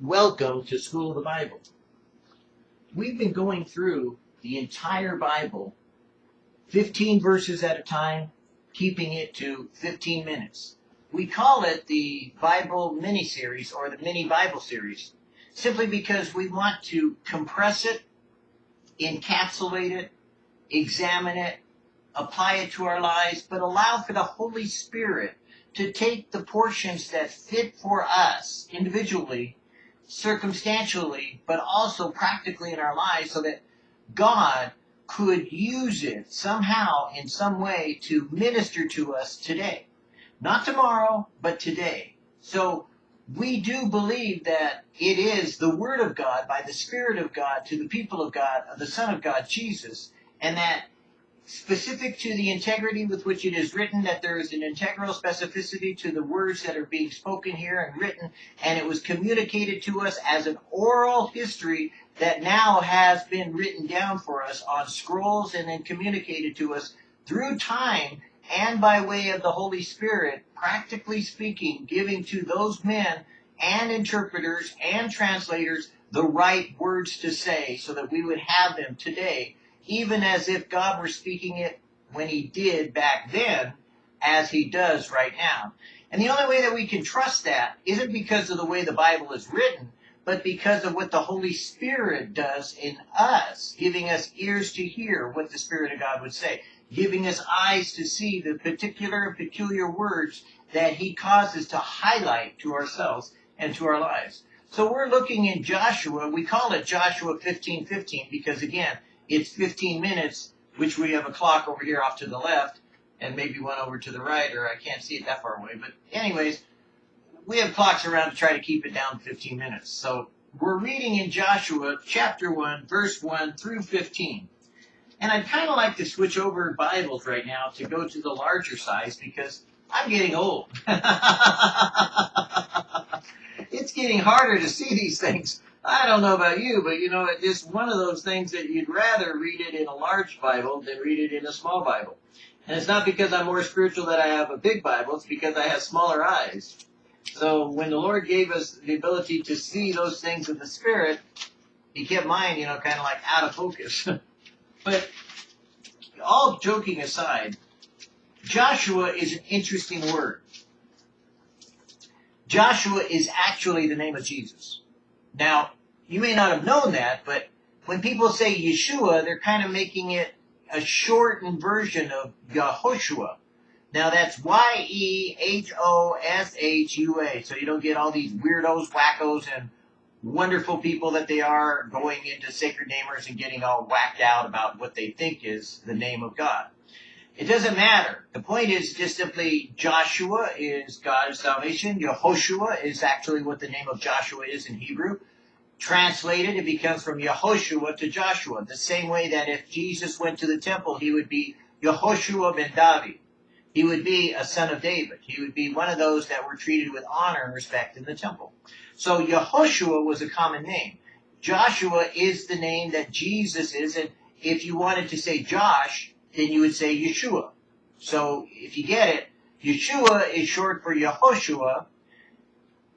Welcome to School of the Bible. We've been going through the entire Bible, 15 verses at a time, keeping it to 15 minutes. We call it the Bible mini series or the mini Bible series simply because we want to compress it, encapsulate it, examine it, apply it to our lives, but allow for the Holy Spirit to take the portions that fit for us individually, circumstantially, but also practically in our lives so that God could use it somehow in some way to minister to us today. Not tomorrow, but today. So we do believe that it is the Word of God by the Spirit of God to the people of God, of the Son of God, Jesus, and that specific to the integrity with which it is written, that there is an integral specificity to the words that are being spoken here and written, and it was communicated to us as an oral history that now has been written down for us on scrolls and then communicated to us through time and by way of the Holy Spirit, practically speaking, giving to those men and interpreters and translators the right words to say so that we would have them today even as if God were speaking it when he did back then, as he does right now. And the only way that we can trust that isn't because of the way the Bible is written, but because of what the Holy Spirit does in us, giving us ears to hear what the Spirit of God would say, giving us eyes to see the particular and peculiar words that he causes to highlight to ourselves and to our lives. So we're looking in Joshua, we call it Joshua 15:15 because again, it's 15 minutes, which we have a clock over here off to the left, and maybe one over to the right, or I can't see it that far away. But anyways, we have clocks around to try to keep it down to 15 minutes. So we're reading in Joshua chapter 1, verse 1 through 15. And I'd kind of like to switch over Bibles right now to go to the larger size because I'm getting old. it's getting harder to see these things. I don't know about you, but you know, it's just one of those things that you'd rather read it in a large Bible than read it in a small Bible. And it's not because I'm more spiritual that I have a big Bible, it's because I have smaller eyes. So when the Lord gave us the ability to see those things in the Spirit, He kept mine, you know, kind of like out of focus. but all joking aside, Joshua is an interesting word. Joshua is actually the name of Jesus. Now, you may not have known that, but when people say Yeshua, they're kind of making it a shortened version of Yehoshua. Now that's Y-E-H-O-S-H-U-A. So you don't get all these weirdos, wackos, and wonderful people that they are going into sacred namers and getting all whacked out about what they think is the name of God. It doesn't matter. The point is just simply Joshua is God's salvation. Yehoshua is actually what the name of Joshua is in Hebrew. Translated, it becomes from Yehoshua to Joshua. The same way that if Jesus went to the temple, he would be Yehoshua ben David. He would be a son of David. He would be one of those that were treated with honor and respect in the temple. So Yehoshua was a common name. Joshua is the name that Jesus is, and if you wanted to say Josh, then you would say Yeshua. So if you get it, Yeshua is short for Yehoshua,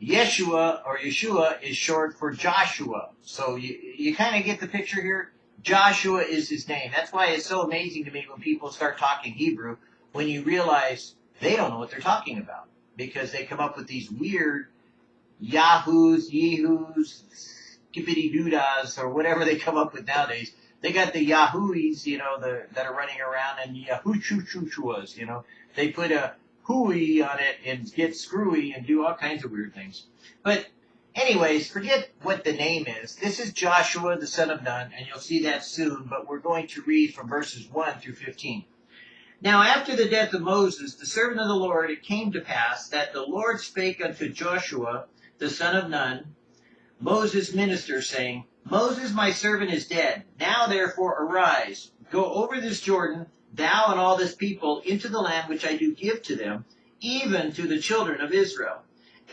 Yeshua or Yeshua is short for Joshua. So you, you kind of get the picture here. Joshua is his name. That's why it's so amazing to me when people start talking Hebrew when you realize they don't know what they're talking about because they come up with these weird Yahoos, Yehus, skippity doodas, or whatever they come up with nowadays. They got the Yahooies, you know, the, that are running around and Yahoo choo you know. They put a hooey on it and get screwy and do all kinds of weird things. But anyways, forget what the name is. This is Joshua, the son of Nun, and you'll see that soon, but we're going to read from verses 1 through 15. Now after the death of Moses, the servant of the Lord, it came to pass that the Lord spake unto Joshua, the son of Nun, Moses' minister, saying, Moses my servant is dead. Now therefore arise, go over this Jordan, thou and all this people, into the land which I do give to them, even to the children of Israel.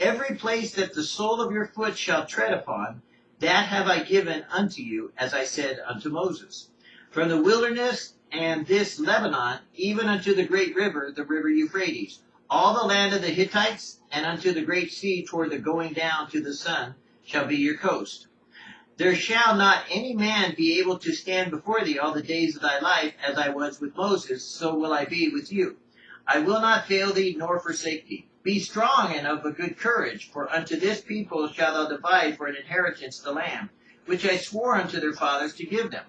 Every place that the sole of your foot shall tread upon, that have I given unto you, as I said unto Moses. From the wilderness and this Lebanon, even unto the great river, the river Euphrates, all the land of the Hittites, and unto the great sea toward the going down to the sun, shall be your coast. There shall not any man be able to stand before thee all the days of thy life, as I was with Moses, so will I be with you. I will not fail thee nor forsake thee. Be strong and of a good courage, for unto this people shalt thou divide for an inheritance the land, which I swore unto their fathers to give them.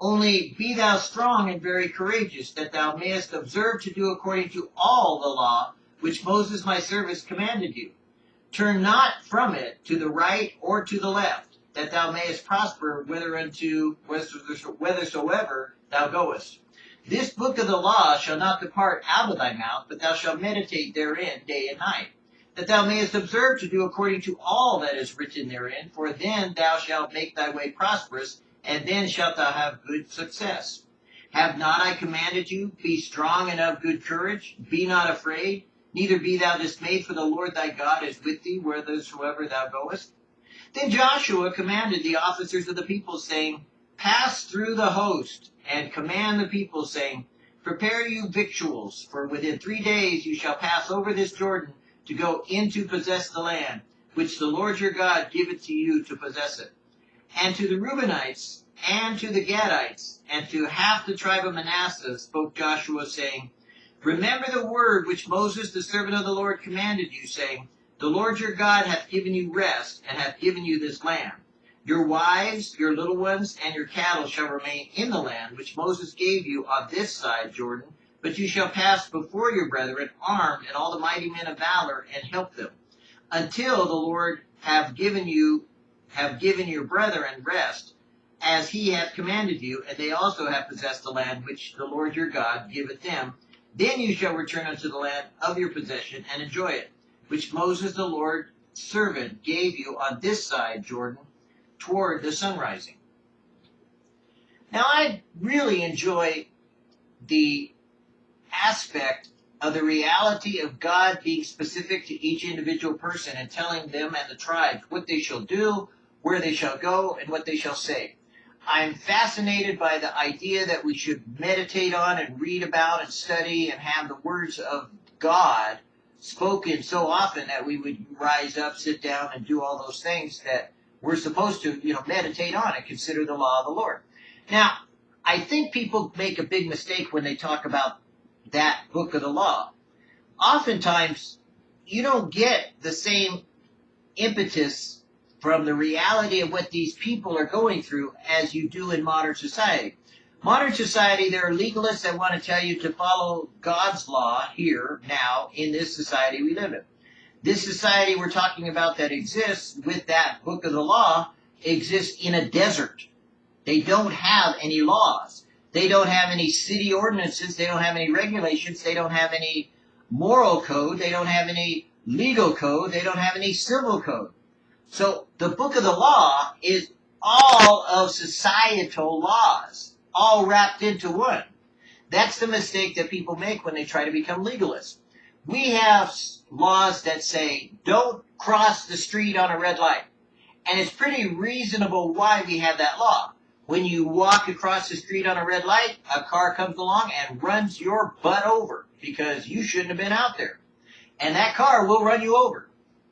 Only be thou strong and very courageous, that thou mayest observe to do according to all the law which Moses my servant commanded you. Turn not from it to the right or to the left that thou mayest prosper whithersoever thou goest. This book of the law shall not depart out of thy mouth, but thou shalt meditate therein day and night, that thou mayest observe to do according to all that is written therein, for then thou shalt make thy way prosperous, and then shalt thou have good success. Have not I commanded you, be strong and of good courage, be not afraid, neither be thou dismayed, for the Lord thy God is with thee whithersoever thou goest. Then Joshua commanded the officers of the people, saying, Pass through the host, and command the people, saying, Prepare you victuals, for within three days you shall pass over this Jordan to go in to possess the land, which the Lord your God giveth to you to possess it. And to the Reubenites, and to the Gadites, and to half the tribe of Manasseh spoke Joshua, saying, Remember the word which Moses the servant of the Lord commanded you, saying, the Lord your God hath given you rest, and hath given you this land. Your wives, your little ones, and your cattle shall remain in the land which Moses gave you on this side Jordan, but you shall pass before your brethren armed and all the mighty men of valor, and help them, until the Lord have given you have given your brethren rest, as he hath commanded you, and they also have possessed the land which the Lord your God giveth them. Then you shall return unto the land of your possession and enjoy it which Moses the Lord's servant gave you on this side Jordan toward the sun rising. Now I really enjoy the aspect of the reality of God being specific to each individual person and telling them and the tribes what they shall do, where they shall go, and what they shall say. I'm fascinated by the idea that we should meditate on and read about and study and have the words of God spoken so often that we would rise up, sit down, and do all those things that we're supposed to, you know, meditate on and consider the law of the Lord. Now, I think people make a big mistake when they talk about that book of the law. Oftentimes, you don't get the same impetus from the reality of what these people are going through as you do in modern society. Modern society, there are legalists that want to tell you to follow God's law here, now, in this society we live in. This society we're talking about that exists with that book of the law exists in a desert. They don't have any laws. They don't have any city ordinances. They don't have any regulations. They don't have any moral code. They don't have any legal code. They don't have any civil code. So the book of the law is all of societal laws all wrapped into one. That's the mistake that people make when they try to become legalists. We have laws that say don't cross the street on a red light. And it's pretty reasonable why we have that law. When you walk across the street on a red light, a car comes along and runs your butt over because you shouldn't have been out there. And that car will run you over.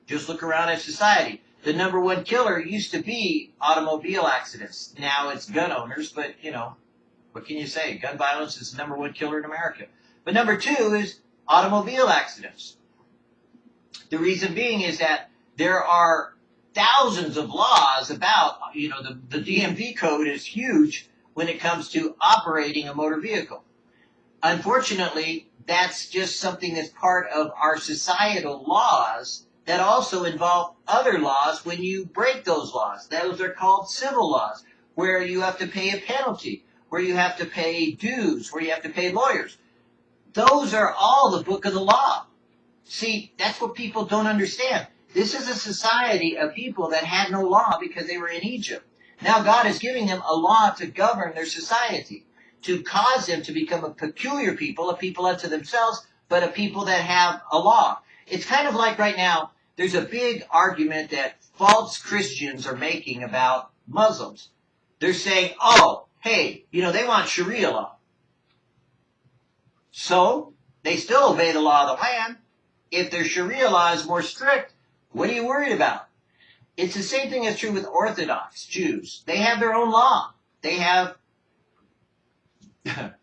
Just look around at society. The number one killer used to be automobile accidents. Now it's gun owners, but you know, what can you say? Gun violence is the number one killer in America. But number two is automobile accidents. The reason being is that there are thousands of laws about, you know, the, the DMV code is huge when it comes to operating a motor vehicle. Unfortunately, that's just something that's part of our societal laws that also involve other laws when you break those laws. Those are called civil laws, where you have to pay a penalty where you have to pay dues, where you have to pay lawyers. Those are all the book of the law. See, that's what people don't understand. This is a society of people that had no law because they were in Egypt. Now God is giving them a law to govern their society, to cause them to become a peculiar people, a people unto themselves, but a people that have a law. It's kind of like right now, there's a big argument that false Christians are making about Muslims. They're saying, oh, hey, you know, they want Sharia law. So, they still obey the law of the land. If their Sharia law is more strict, what are you worried about? It's the same thing that's true with Orthodox Jews. They have their own law. They have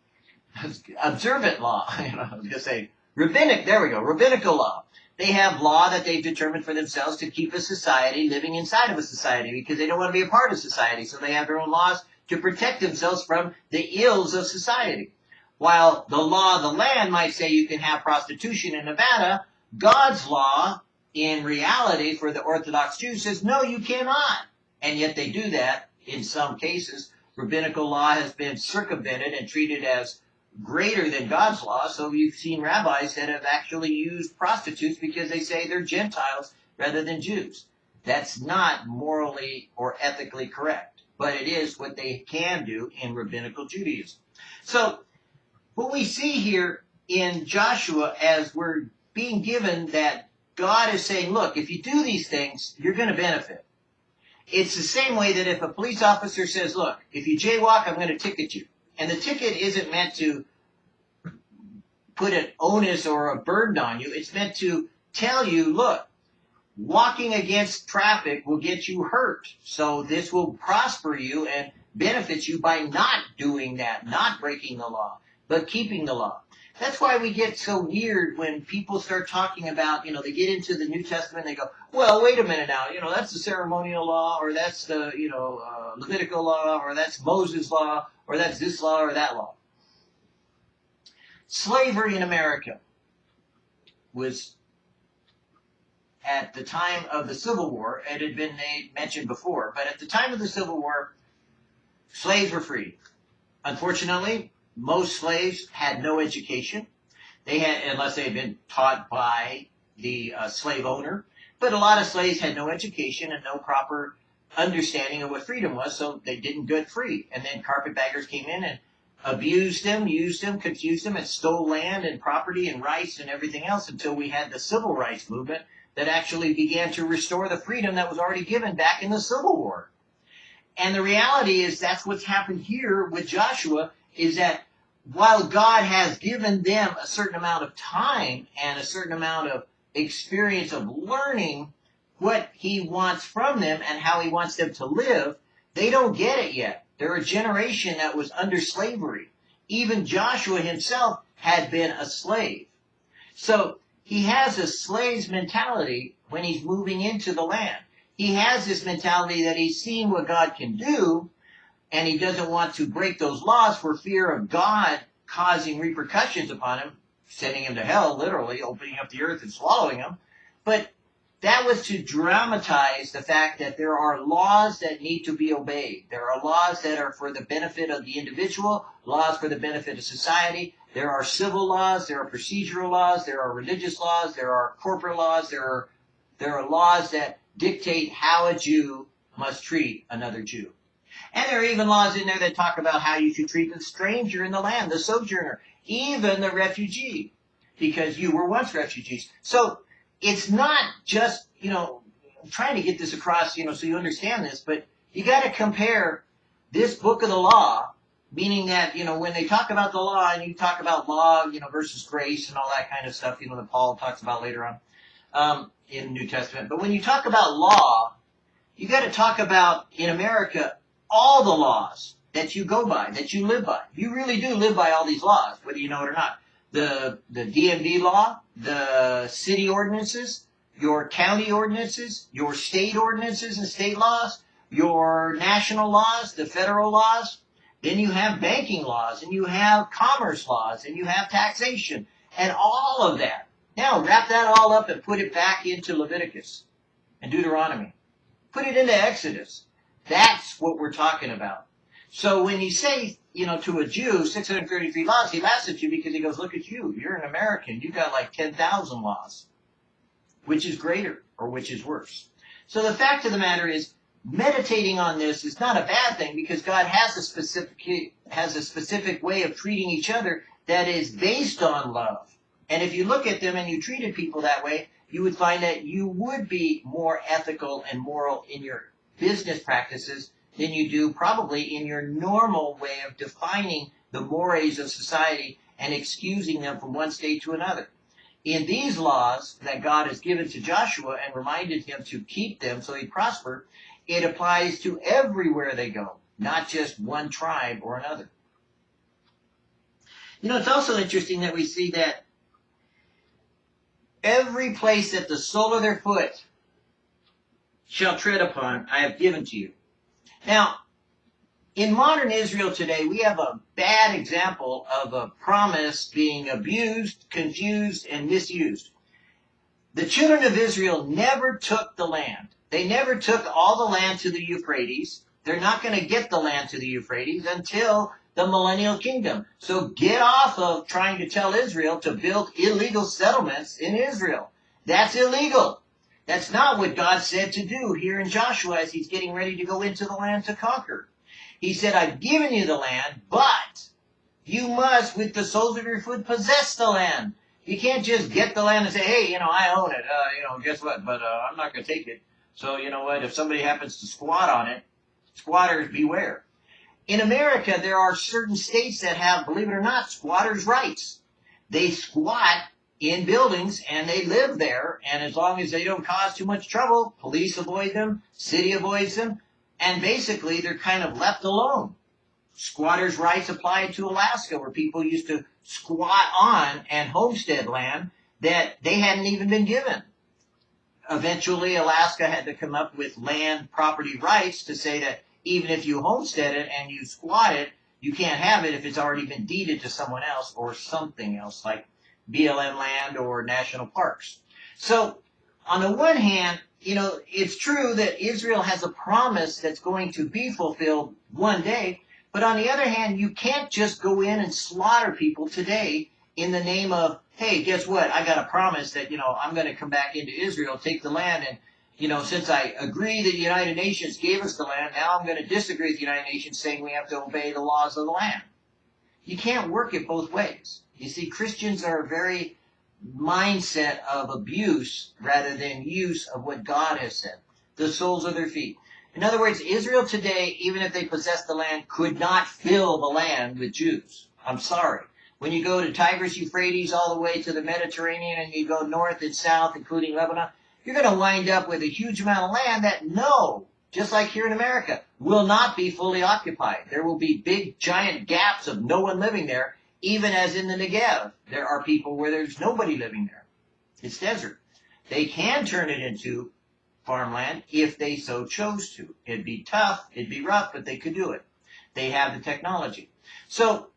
observant law. You know, I was gonna say rabbinic. There we go. Rabbinical law. They have law that they've determined for themselves to keep a society living inside of a society because they don't want to be a part of society. So they have their own laws to protect themselves from the ills of society. While the law of the land might say you can have prostitution in Nevada, God's law, in reality, for the Orthodox Jews says, no, you cannot. And yet they do that in some cases. Rabbinical law has been circumvented and treated as greater than God's law. So you've seen rabbis that have actually used prostitutes because they say they're Gentiles rather than Jews. That's not morally or ethically correct, but it is what they can do in rabbinical Judaism. So what we see here in Joshua as we're being given that God is saying, look, if you do these things, you're going to benefit. It's the same way that if a police officer says, look, if you jaywalk, I'm going to ticket you. And the ticket isn't meant to put an onus or a burden on you. It's meant to tell you, look, walking against traffic will get you hurt. So this will prosper you and benefit you by not doing that, not breaking the law but keeping the law. That's why we get so weird when people start talking about, you know, they get into the New Testament and they go, well, wait a minute now, you know, that's the ceremonial law, or that's the, you know, uh, Levitical law, or that's Moses' law, or that's this law, or that law. Slavery in America was at the time of the Civil War, it had been made, mentioned before, but at the time of the Civil War, slaves were free. Unfortunately, most slaves had no education. They had, unless they had been taught by the uh, slave owner. But a lot of slaves had no education and no proper understanding of what freedom was, so they didn't get free. And then carpetbaggers came in and abused them, used them, confused them, and stole land and property and rights and everything else until we had the civil rights movement that actually began to restore the freedom that was already given back in the Civil War. And the reality is that's what's happened here with Joshua is that while God has given them a certain amount of time and a certain amount of experience of learning what he wants from them and how he wants them to live, they don't get it yet. They're a generation that was under slavery. Even Joshua himself had been a slave. So he has a slave's mentality when he's moving into the land. He has this mentality that he's seen what God can do, and he doesn't want to break those laws for fear of God causing repercussions upon him, sending him to hell, literally, opening up the earth and swallowing him. But that was to dramatize the fact that there are laws that need to be obeyed. There are laws that are for the benefit of the individual, laws for the benefit of society. There are civil laws, there are procedural laws, there are religious laws, there are corporate laws, there are, there are laws that dictate how a Jew must treat another Jew. And there are even laws in there that talk about how you should treat the stranger in the land, the sojourner, even the refugee, because you were once refugees. So it's not just, you know, I'm trying to get this across, you know, so you understand this, but you got to compare this book of the law, meaning that, you know, when they talk about the law and you talk about law, you know, versus grace and all that kind of stuff, you know, that Paul talks about later on um, in the New Testament. But when you talk about law, you got to talk about in America all the laws that you go by, that you live by. You really do live by all these laws, whether you know it or not. The, the DMV law, the city ordinances, your county ordinances, your state ordinances and state laws, your national laws, the federal laws. Then you have banking laws, and you have commerce laws, and you have taxation, and all of that. Now wrap that all up and put it back into Leviticus and Deuteronomy. Put it into Exodus. That's what we're talking about. So when he says, you know, to a Jew, 633 laws, he laughs at you because he goes, look at you. You're an American. You've got like 10,000 laws. Which is greater or which is worse? So the fact of the matter is, meditating on this is not a bad thing because God has a specific, has a specific way of treating each other that is based on love. And if you look at them and you treated people that way, you would find that you would be more ethical and moral in your business practices than you do probably in your normal way of defining the mores of society and excusing them from one state to another. in these laws that God has given to Joshua and reminded him to keep them so he prosper, it applies to everywhere they go, not just one tribe or another. You know, it's also interesting that we see that every place that the sole of their foot shall tread upon, I have given to you. Now, in modern Israel today, we have a bad example of a promise being abused, confused, and misused. The children of Israel never took the land. They never took all the land to the Euphrates. They're not going to get the land to the Euphrates until the millennial kingdom. So get off of trying to tell Israel to build illegal settlements in Israel. That's illegal. That's not what God said to do here in Joshua as he's getting ready to go into the land to conquer. He said, I've given you the land, but you must, with the soles of your foot, possess the land. You can't just get the land and say, hey, you know, I own it. Uh, you know, guess what? But uh, I'm not going to take it. So, you know what? If somebody happens to squat on it, squatters beware. In America, there are certain states that have, believe it or not, squatters' rights. They squat in buildings and they live there, and as long as they don't cause too much trouble, police avoid them, city avoids them, and basically they're kind of left alone. Squatters' rights apply to Alaska, where people used to squat on and homestead land that they hadn't even been given. Eventually, Alaska had to come up with land property rights to say that even if you homestead it and you squat it, you can't have it if it's already been deeded to someone else or something else like BLM land or national parks. So on the one hand, you know, it's true that Israel has a promise that's going to be fulfilled one day, but on the other hand, you can't just go in and slaughter people today in the name of, hey, guess what? I got a promise that, you know, I'm going to come back into Israel, take the land, and you know, since I agree that the United Nations gave us the land, now I'm going to disagree with the United Nations saying we have to obey the laws of the land. You can't work it both ways. You see, Christians are very mindset of abuse rather than use of what God has said. The soles of their feet. In other words, Israel today, even if they possessed the land, could not fill the land with Jews. I'm sorry. When you go to Tigris, Euphrates, all the way to the Mediterranean, and you go north and south, including Lebanon, you're going to wind up with a huge amount of land that no, just like here in America, will not be fully occupied. There will be big, giant gaps of no one living there, even as in the Negev. There are people where there's nobody living there. It's desert. They can turn it into farmland if they so chose to. It'd be tough, it'd be rough, but they could do it. They have the technology. So,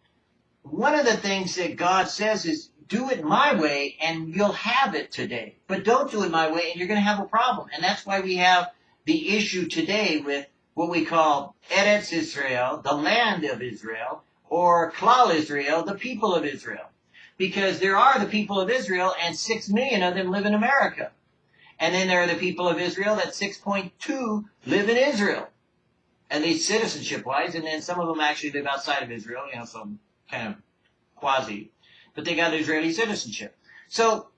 one of the things that God says is do it my way and you'll have it today. But don't do it my way and you're going to have a problem. And that's why we have the issue today with what we call Eretz Israel, the land of Israel, or Klal Israel, the people of Israel. Because there are the people of Israel and six million of them live in America. And then there are the people of Israel that 6.2 live in Israel. At least citizenship wise. And then some of them actually live outside of Israel, you know, some kind of quasi but they got Israeli citizenship. So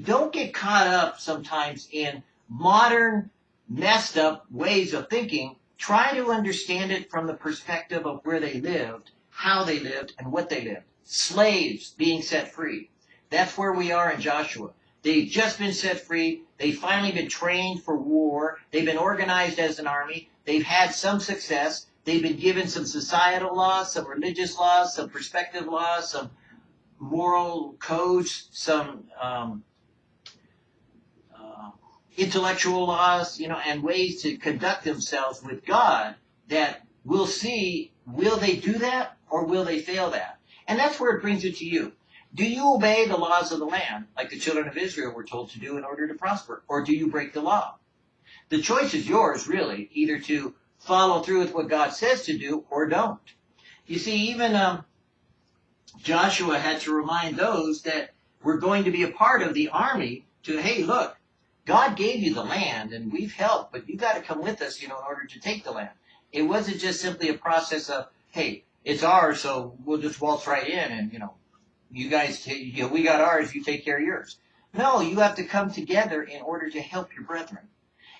don't get caught up sometimes in modern, messed up ways of thinking. Try to understand it from the perspective of where they lived, how they lived, and what they lived. Slaves being set free. That's where we are in Joshua. They've just been set free. They've finally been trained for war. They've been organized as an army. They've had some success. They've been given some societal laws, some religious laws, some perspective laws, some moral codes, some um, uh, intellectual laws, you know, and ways to conduct themselves with God that we'll see, will they do that or will they fail that? And that's where it brings it to you. Do you obey the laws of the land like the children of Israel were told to do in order to prosper? Or do you break the law? The choice is yours, really, either to follow through with what God says to do or don't. You see, even um, Joshua had to remind those that were going to be a part of the army to, hey, look, God gave you the land and we've helped, but you got to come with us, you know, in order to take the land. It wasn't just simply a process of, hey, it's ours, so we'll just waltz right in and, you know, you guys, you know, we got ours, you take care of yours. No, you have to come together in order to help your brethren.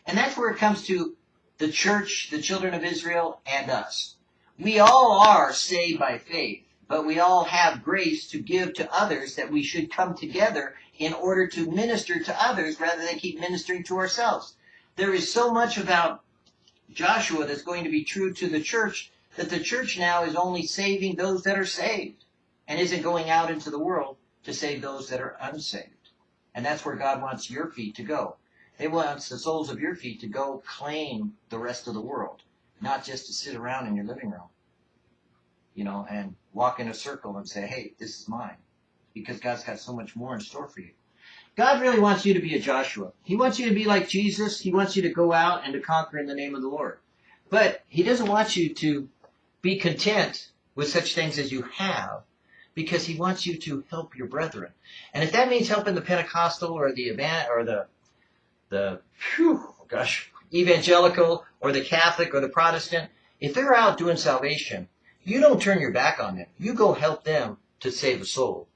And that's where it comes to the church, the children of Israel, and us. We all are saved by faith but we all have grace to give to others that we should come together in order to minister to others rather than keep ministering to ourselves. There is so much about Joshua that's going to be true to the church that the church now is only saving those that are saved and isn't going out into the world to save those that are unsaved. And that's where God wants your feet to go. He wants the soles of your feet to go claim the rest of the world, not just to sit around in your living room, you know, and walk in a circle and say, hey, this is mine. Because God's got so much more in store for you. God really wants you to be a Joshua. He wants you to be like Jesus. He wants you to go out and to conquer in the name of the Lord. But He doesn't want you to be content with such things as you have because He wants you to help your brethren. And if that means helping the Pentecostal or the event or the the gosh evangelical or the Catholic or the Protestant, if they're out doing salvation, you don't turn your back on them. You go help them to save a soul.